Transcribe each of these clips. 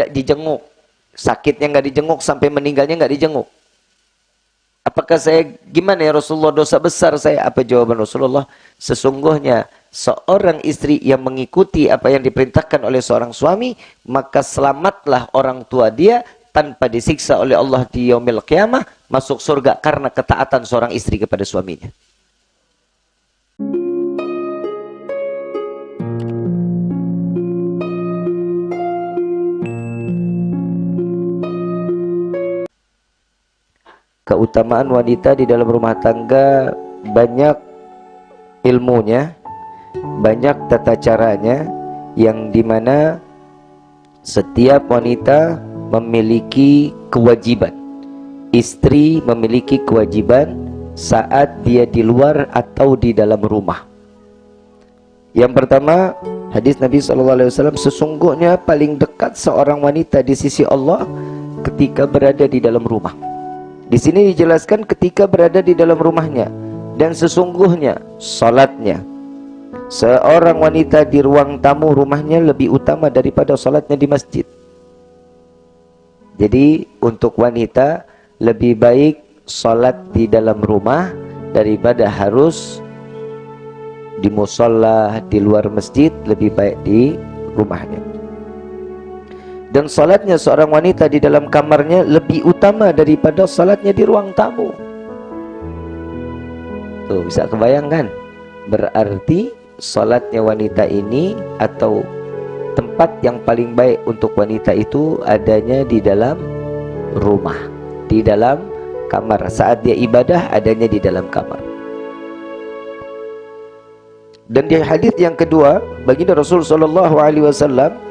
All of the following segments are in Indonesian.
tidak dijenguk. Sakitnya nggak dijenguk sampai meninggalnya nggak dijenguk. Apakah saya gimana ya Rasulullah dosa besar saya? Apa jawaban Rasulullah? Sesungguhnya seorang istri yang mengikuti apa yang diperintahkan oleh seorang suami, maka selamatlah orang tua dia tanpa disiksa oleh Allah di yaumil qiyamah masuk surga karena ketaatan seorang istri kepada suaminya. Keutamaan wanita di dalam rumah tangga banyak ilmunya banyak tata caranya yang di mana setiap wanita memiliki kewajiban. Istri memiliki kewajiban saat dia di luar atau di dalam rumah. Yang pertama hadis Nabi SAW sesungguhnya paling dekat seorang wanita di sisi Allah ketika berada di dalam rumah di sini dijelaskan ketika berada di dalam rumahnya dan sesungguhnya salatnya seorang wanita di ruang tamu rumahnya lebih utama daripada salatnya di masjid. Jadi untuk wanita lebih baik salat di dalam rumah daripada harus di musola di luar masjid lebih baik di rumahnya dan salatnya seorang wanita di dalam kamarnya lebih utama daripada salatnya di ruang tamu. Tuh bisa kebayangkan? Berarti salatnya wanita ini atau tempat yang paling baik untuk wanita itu adanya di dalam rumah di dalam kamar. Saat dia ibadah adanya di dalam kamar. Dan di hadis yang kedua baginda Rasul sallallahu alaihi wasallam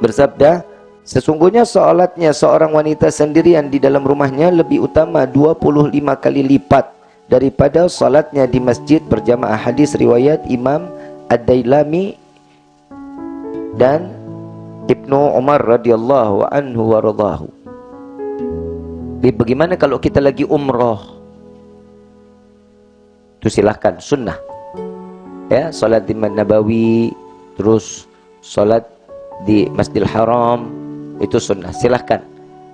bersabda Sesungguhnya solatnya seorang wanita sendirian di dalam rumahnya lebih utama 25 kali lipat daripada solatnya di masjid berjamaah hadis riwayat Imam Ad-Dailami dan Ibnu Umar radhiyallahu anhu wa radhahu. Bagaimana kalau kita lagi umroh? Itu silahkan sunnah. Ya, salat di Nabawi, terus salat di Masjidil Haram itu sunnah. Silahkan.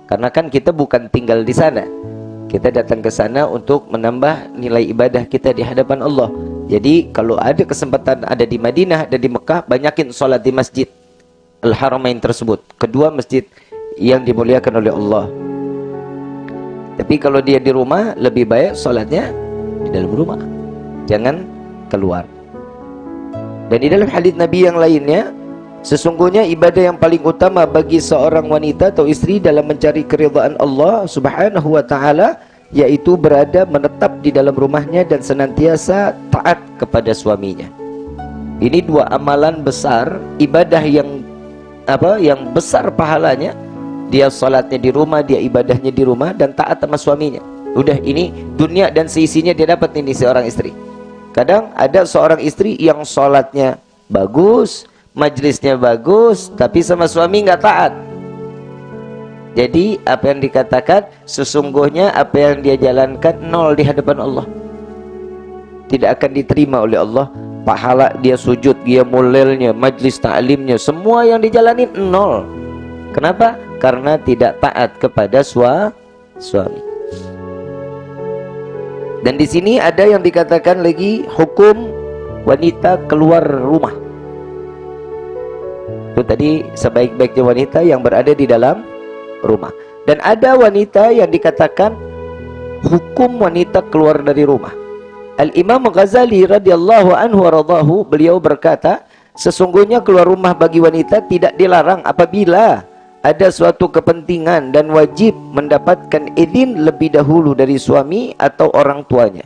Karena kan kita bukan tinggal di sana. Kita datang ke sana untuk menambah nilai ibadah kita di hadapan Allah. Jadi kalau ada kesempatan ada di Madinah dan di Mekah banyakin sholat di masjid Al-Haramain tersebut. Kedua masjid yang dimuliakan oleh Allah. Tapi kalau dia di rumah lebih baik sholatnya di dalam rumah. Jangan keluar. Dan di dalam hadis Nabi yang lainnya Sesungguhnya ibadah yang paling utama bagi seorang wanita atau istri dalam mencari keridhaan Allah Subhanahu wa taala yaitu berada menetap di dalam rumahnya dan senantiasa taat kepada suaminya. Ini dua amalan besar, ibadah yang apa? yang besar pahalanya. Dia salatnya di rumah, dia ibadahnya di rumah dan taat sama suaminya. Udah ini dunia dan seisinya dia dapat ini seorang istri. Kadang ada seorang istri yang salatnya bagus, majlisnya bagus tapi sama suami nggak taat. Jadi apa yang dikatakan sesungguhnya apa yang dia jalankan nol di hadapan Allah. Tidak akan diterima oleh Allah. Pahala dia sujud dia mulilnya majlis ta'limnya semua yang dijalani nol. Kenapa? Karena tidak taat kepada sua, suami. Dan di sini ada yang dikatakan lagi hukum wanita keluar rumah itu tadi sebaik-baiknya wanita yang berada di dalam rumah. Dan ada wanita yang dikatakan hukum wanita keluar dari rumah. Al-Imam Ghazali radhiyallahu anhu radhahu beliau berkata, sesungguhnya keluar rumah bagi wanita tidak dilarang apabila ada suatu kepentingan dan wajib mendapatkan izin lebih dahulu dari suami atau orang tuanya.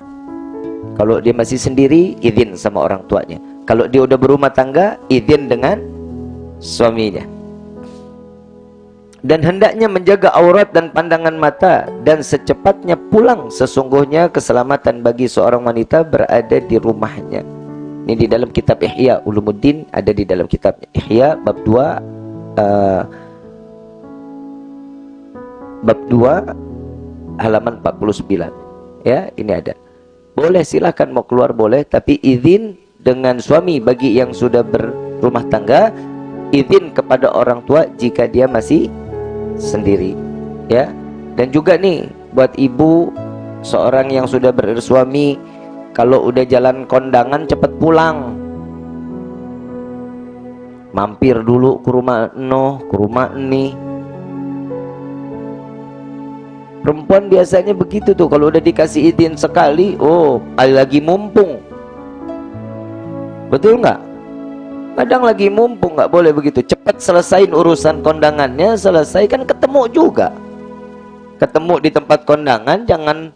Kalau dia masih sendiri, izin sama orang tuanya. Kalau dia udah berumah tangga, izin dengan suaminya. Dan hendaknya menjaga aurat dan pandangan mata dan secepatnya pulang sesungguhnya keselamatan bagi seorang wanita berada di rumahnya. Ini di dalam kitab Ihya Ulumuddin ada di dalam kitab Ihya bab 2 uh, bab 2 halaman 49 ya ini ada. Boleh silahkan mau keluar boleh tapi izin dengan suami bagi yang sudah berumah tangga izin kepada orang tua jika dia masih sendiri ya. Dan juga nih buat ibu seorang yang sudah bersuami kalau udah jalan kondangan cepat pulang. Mampir dulu ke rumah no ke rumah ini perempuan biasanya begitu tuh kalau udah dikasih izin sekali oh lagi mumpung. Betul nggak kadang lagi mumpung nggak boleh begitu cepat selesaiin urusan kondangannya selesai kan ketemu juga. Ketemu di tempat kondangan jangan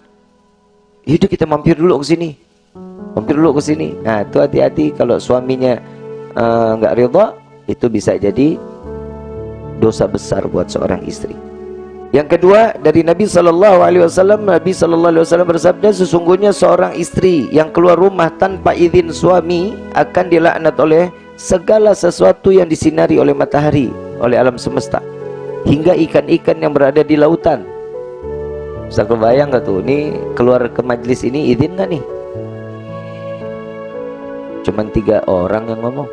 yaudah kita mampir dulu ke sini. Mampir dulu ke sini. Nah itu hati-hati kalau suaminya eh, nggak uh, ridha itu bisa jadi dosa besar buat seorang istri. Yang kedua dari Nabi Shallallahu Alaihi Wasallam Nabi Shallallahu Alaihi Wasallam bersabda sesungguhnya seorang istri yang keluar rumah tanpa izin suami akan dilaknat oleh segala sesuatu yang disinari oleh matahari oleh alam semesta hingga ikan-ikan yang berada di lautan. Bisa kebayang gak tuh? Ini keluar ke majlis ini izin gak nih? Cuman tiga orang yang ngomong.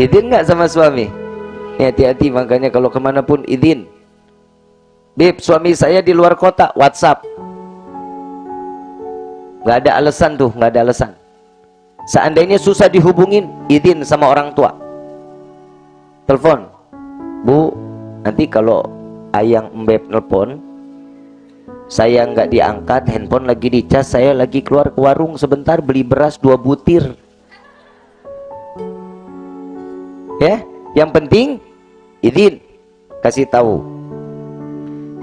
Izin gak sama suami? Hati-hati makanya kalau ke mana pun izin. Bib suami saya di luar kota WhatsApp. Nggak ada alasan tuh nggak ada alasan Seandainya susah dihubungin, izin sama orang tua. Telepon. Bu, nanti kalau ayang mbep nelpon, saya nggak diangkat, handphone lagi dicas, saya lagi keluar ke warung sebentar beli beras dua butir. Ya, yang penting izin kasih tahu.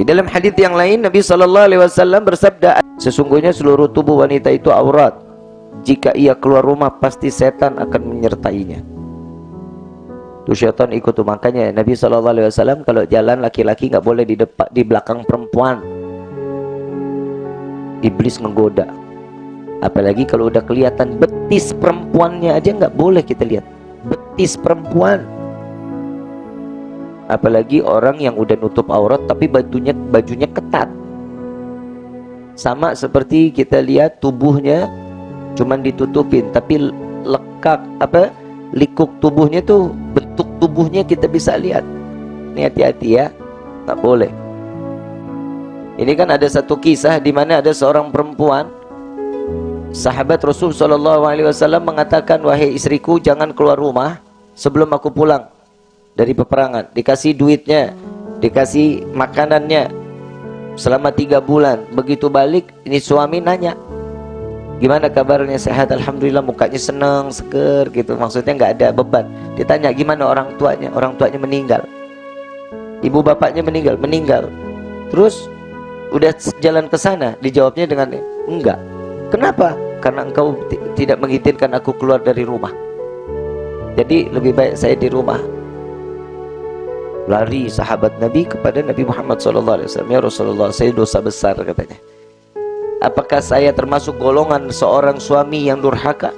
Di dalam hadis yang lain Nabi Shallallahu Alaihi Wasallam bersabda, sesungguhnya seluruh tubuh wanita itu aurat jika ia keluar rumah pasti setan akan menyertainya. Itu syaitan ikut tuh. Makanya Nabi SAW kalau jalan laki-laki nggak boleh di depan di belakang perempuan. Iblis menggoda. Apalagi kalau udah kelihatan betis perempuannya aja nggak boleh kita lihat. Betis perempuan. Apalagi orang yang udah nutup aurat tapi bajunya bajunya ketat. Sama seperti kita lihat tubuhnya cuman ditutupin tapi lekak apa likuk tubuhnya tuh bentuk tubuhnya kita bisa lihat. Ini hati-hati ya tak boleh. Ini kan ada satu kisah di mana ada seorang perempuan sahabat Rasul Shallallahu Alaihi Wasallam mengatakan wahai istriku jangan keluar rumah sebelum aku pulang dari peperangan. Dikasih duitnya dikasih makanannya selama tiga bulan. Begitu balik ini suami nanya gimana kabarnya? Sehat? Alhamdulillah mukanya seneng seger gitu. Maksudnya nggak ada beban. Ditanya gimana orang tuanya? Orang tuanya meninggal. Ibu bapaknya meninggal meninggal. Terus udah jalan ke sana dijawabnya dengan enggak. Kenapa? Karena engkau tidak mengizinkan aku keluar dari rumah. Jadi lebih baik saya di rumah. Lari sahabat Nabi kepada Nabi Muhammad SAW ya Rasulullah saya dosa besar katanya Apakah saya termasuk golongan seorang suami yang durhaka?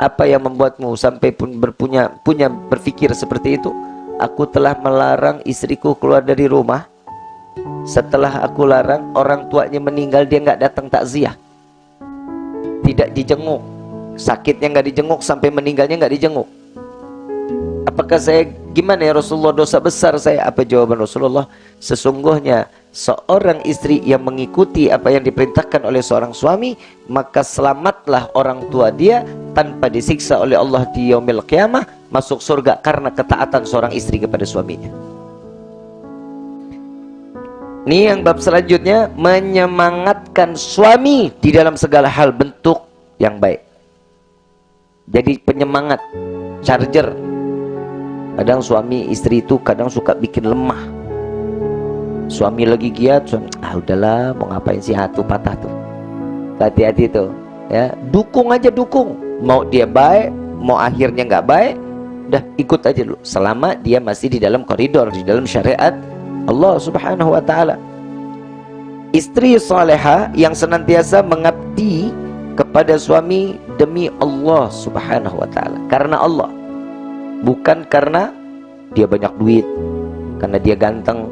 Apa yang membuatmu sampai pun berpunya punya berpikir seperti itu? Aku telah melarang istriku keluar dari rumah. Setelah aku larang, orang tuanya meninggal dia nggak datang takziah. Tidak dijenguk. Sakitnya nggak dijenguk sampai meninggalnya nggak dijenguk. Apakah saya gimana ya Rasulullah dosa besar saya? Apa jawaban Rasulullah? Sesungguhnya seorang istri yang mengikuti apa yang diperintahkan oleh seorang suami maka selamatlah orang tua dia tanpa disiksa oleh Allah di yaumil qiyamah masuk surga karena ketaatan seorang istri kepada suaminya. Ini yang bab selanjutnya menyemangatkan suami di dalam segala hal bentuk yang baik. Jadi penyemangat charger. Kadang suami istri itu kadang suka bikin lemah suami lagi giat suami, ah udahlah mau ngapain sih hatu patah tuh. Hati-hati tuh ya. Dukung aja dukung. Mau dia baik mau akhirnya nggak baik udah ikut aja dulu. Selama dia masih di dalam koridor di dalam syariat Allah subhanahu wa ta'ala. Istri soleha yang senantiasa mengabdi kepada suami demi Allah subhanahu wa ta'ala. Karena Allah bukan karena dia banyak duit karena dia ganteng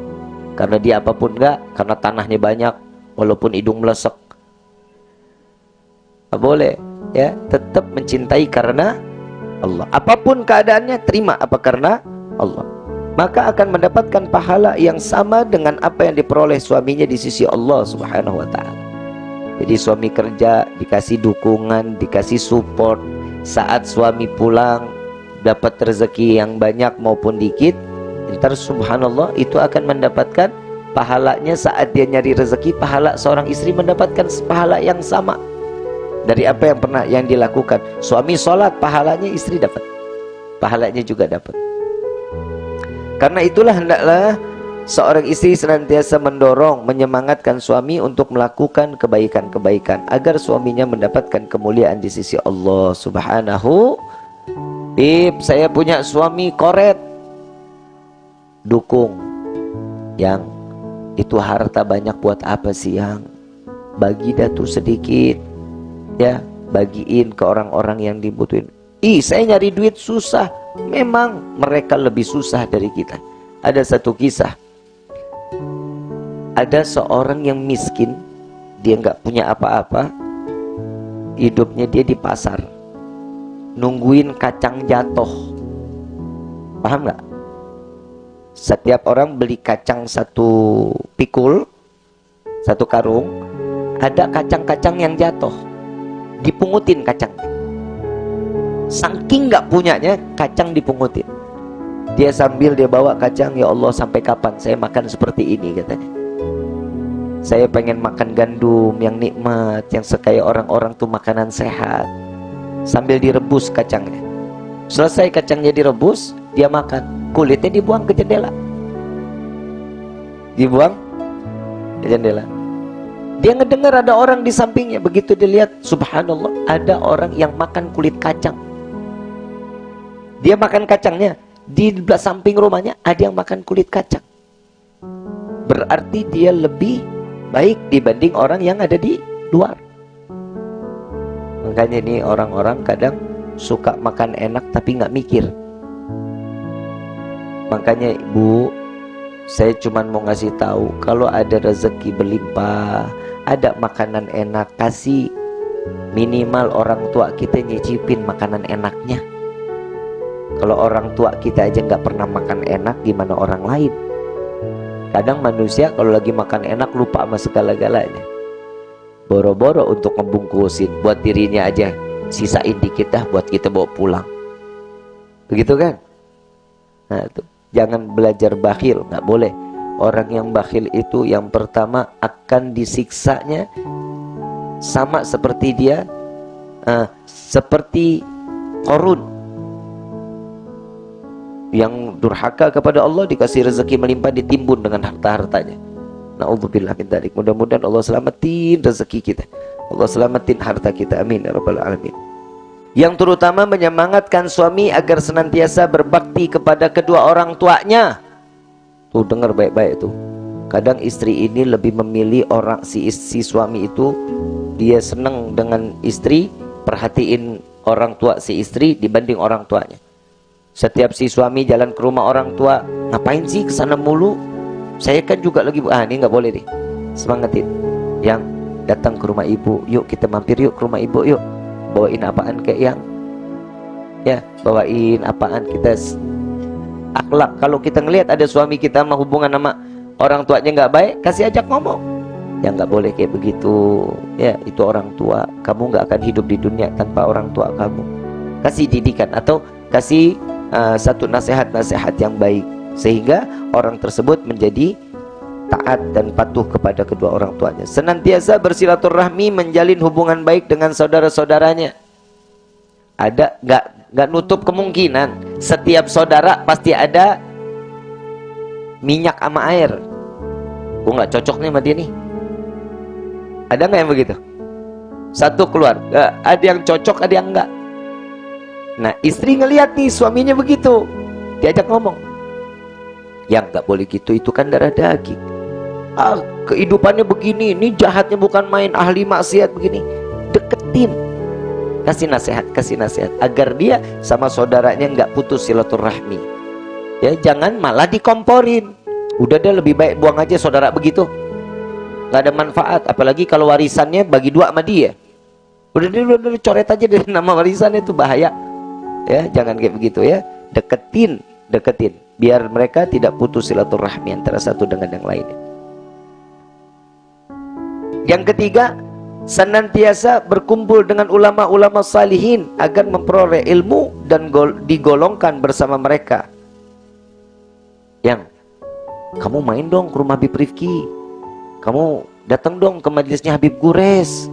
karena dia apa pun enggak karena tanahnya banyak walaupun hidung melesek boleh ya tetap mencintai karena Allah. Apa pun keadaannya terima apa karena Allah. Maka akan mendapatkan pahala yang sama dengan apa yang diperoleh suaminya di sisi Allah Subhanahu wa taala. Jadi suami kerja dikasih dukungan, dikasih support. Saat suami pulang dapat rezeki yang banyak maupun dikit, ntar subhanallah itu akan mendapatkan pahalanya saat dia nyari rezeki, pahala seorang istri mendapatkan pahala yang sama dari apa yang pernah yang dilakukan. Suami sholat pahalanya istri dapat. Pahalanya juga dapat. Karena itulah hendaklah seorang istri senantiasa mendorong menyemangatkan suami untuk melakukan kebaikan-kebaikan agar suaminya mendapatkan kemuliaan di sisi Allah subhanahu. Bib, saya punya suami koret dukung. Yang itu harta banyak buat apa sih yang? Bagi datu sedikit ya. Bagiin ke orang-orang yang dibutuhin. Ih saya nyari duit susah. Memang mereka lebih susah dari kita. Ada satu kisah. Ada seorang yang miskin. Dia nggak punya apa-apa. Hidupnya dia di pasar. Nungguin kacang jatuh. Paham nggak setiap orang beli kacang satu pikul satu karung ada kacang-kacang yang jatuh. Dipungutin kacang. Saking nggak punyanya kacang dipungutin. Dia sambil dia bawa kacang ya Allah sampai kapan saya makan seperti ini? katanya. Saya pengen makan gandum yang nikmat yang sekaya orang-orang tuh makanan sehat. Sambil direbus kacangnya. Selesai kacangnya direbus dia makan kulitnya dibuang ke jendela dibuang ke jendela dia ngedengar ada orang di sampingnya. Begitu dilihat, subhanallah, ada orang yang makan kulit kacang. Dia makan kacangnya. Di samping rumahnya ada yang makan kulit kacang. Berarti dia lebih baik dibanding orang yang ada di luar. Makanya ini orang-orang kadang suka makan enak tapi nggak mikir. Makanya ibu, saya cuma mau ngasih tahu kalau ada rezeki berlimpah, ada makanan enak kasih minimal orang tua kita nyicipin makanan enaknya. Kalau orang tua kita aja nggak pernah makan enak gimana orang lain? Kadang manusia kalau lagi makan enak lupa sama segala-galanya. Boro-boro untuk ngebungkusin buat dirinya aja sisain dikit dah buat kita bawa pulang. Begitu kan? Nah tuh jangan belajar bakhil nggak boleh Orang yang bakhil itu yang pertama akan disiksanya sama seperti dia uh, seperti korun yang durhaka kepada Allah dikasih rezeki melimpah ditimbun dengan harta-hartanya. Nauzubillah min. Mudah-mudahan Allah selamatin rezeki kita. Allah selamatin harta kita. Amin ya rabbal alamin. Yang terutama menyemangatkan suami agar senantiasa berbakti kepada kedua orang tuanya. Tuh dengar baik-baik tuh. Kadang istri ini lebih memilih orang si si suami itu dia senang dengan istri, perhatiin orang tua si istri dibanding orang tuanya. Setiap si suami jalan ke rumah orang tua, ngapain sih ke sana mulu? Saya kan juga lagi ah ini nggak boleh deh. Semangatin. Yang datang ke rumah ibu, yuk kita mampir yuk ke rumah ibu yuk. Bawain apaan kayak yang ya bawain apaan kita akhlak. Kalau kita ngelihat ada suami kita mau hubungan sama orang tuanya nggak baik kasih ajak ngomong. Ya nggak boleh kayak begitu. Ya itu orang tua. Kamu nggak akan hidup di dunia tanpa orang tua kamu. Kasih didikan atau kasih uh, satu nasihat-nasihat yang baik. Sehingga orang tersebut menjadi taat dan patuh kepada kedua orang tuanya. Senantiasa bersilaturahmi menjalin hubungan baik dengan saudara-saudaranya. Ada nggak nggak nutup kemungkinan setiap saudara pasti ada minyak sama air. Gue nggak cocok nih sama dia nih. Ada nggak yang begitu? Satu keluar ada yang cocok ada yang enggak nah istri ngelihat nih suaminya begitu. Diajak ngomong. Yang nggak boleh gitu itu kan darah daging ah kehidupannya begini ini jahatnya bukan main ahli maksiat begini. Deketin. Kasih nasihat kasih nasihat. Agar dia sama saudaranya nggak putus silaturahmi. Ya jangan malah dikomporin. Udah deh lebih baik buang aja saudara begitu. Nggak ada manfaat apalagi kalau warisannya bagi dua sama dia. Udah deh udah, udah coret aja dari nama warisannya itu bahaya. Ya jangan kayak begitu ya. Deketin deketin. Biar mereka tidak putus silaturahmi antara satu dengan yang lainnya yang ketiga senantiasa berkumpul dengan ulama-ulama salihin agar memperoleh ilmu dan digolongkan bersama mereka. Yang kamu main dong ke rumah Habib Rifki. Kamu datang dong ke majelisnya Habib Gures.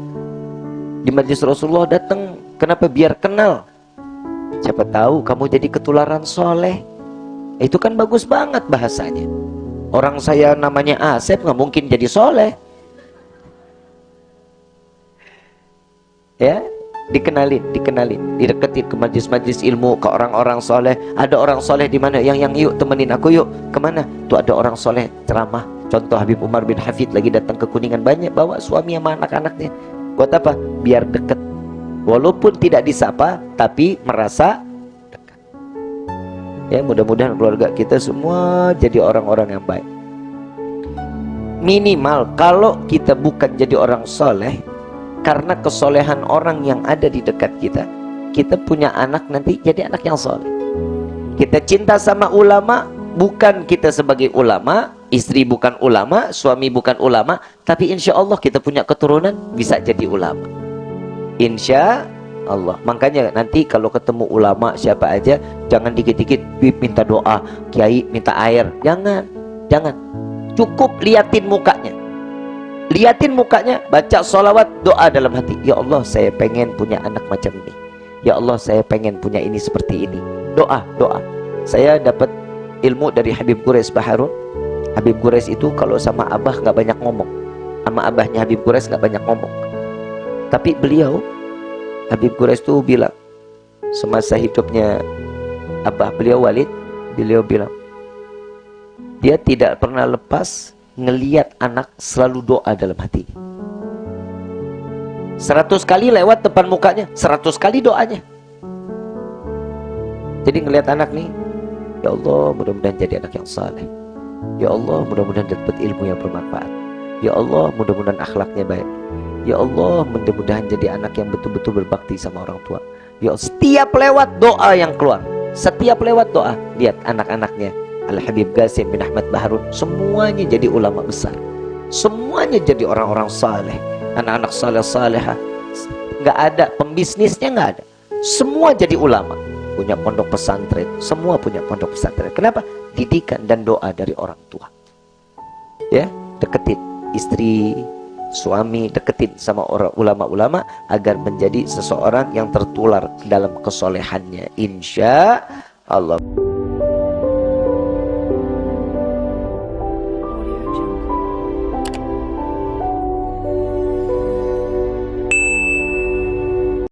Di majelis Rasulullah datang kenapa biar kenal? Siapa tahu kamu jadi ketularan soleh. Itu kan bagus banget bahasanya. Orang saya namanya Asep nggak mungkin jadi soleh ya dikenalin, dikenalin, dideketin ke majlis-majlis ilmu, ke orang-orang soleh. Ada orang soleh di mana? Yang yang yuk temenin aku yuk. Ke mana? Tuh ada orang soleh ceramah. Contoh Habib Umar bin Hafid lagi datang ke Kuningan banyak bawa suami sama anak-anaknya. Buat apa? Biar deket. Walaupun tidak disapa, tapi merasa dekat. Ya mudah-mudahan keluarga kita semua jadi orang-orang yang baik. Minimal kalau kita bukan jadi orang soleh, karena kesolehan orang yang ada di dekat kita. Kita punya anak nanti jadi anak yang soleh. Kita cinta sama ulama bukan kita sebagai ulama istri bukan ulama suami bukan ulama tapi insya Allah kita punya keturunan bisa jadi ulama. Insya Allah. Makanya nanti kalau ketemu ulama siapa aja jangan dikit-dikit minta doa kiai minta air. Jangan jangan. Cukup liatin mukanya liatin mukanya baca solawat doa dalam hati. Ya Allah saya pengen punya anak macam ini. Ya Allah saya pengen punya ini seperti ini. Doa doa. Saya dapat ilmu dari Habib Quraisy Baharun. Habib Quraisy itu kalau sama abah nggak banyak ngomong. Sama abahnya Habib Quraisy nggak banyak ngomong. Tapi beliau Habib Quraisy itu bilang semasa hidupnya abah beliau Walid beliau bilang dia tidak pernah lepas ngeliat anak selalu doa dalam hati. Seratus kali lewat depan mukanya, seratus kali doanya. Jadi ngeliat anak nih, ya Allah mudah-mudahan jadi anak yang saleh. Ya Allah mudah-mudahan dapat ilmu yang bermanfaat. Ya Allah mudah-mudahan akhlaknya baik. Ya Allah mudah-mudahan jadi anak yang betul-betul berbakti sama orang tua. Ya setiap lewat doa yang keluar. Setiap lewat doa, lihat anak-anaknya Al-Habib Qasim bin Ahmad Baharun semuanya jadi ulama besar. Semuanya jadi orang-orang saleh anak-anak saleh saleha nggak ada pembisnisnya nggak ada. Semua jadi ulama. Punya pondok pesantren semua punya pondok pesantren. Kenapa? Didikan dan doa dari orang tua. Ya deketin istri suami deketin sama orang ulama-ulama agar menjadi seseorang yang tertular dalam kesolehannya. Insya Allah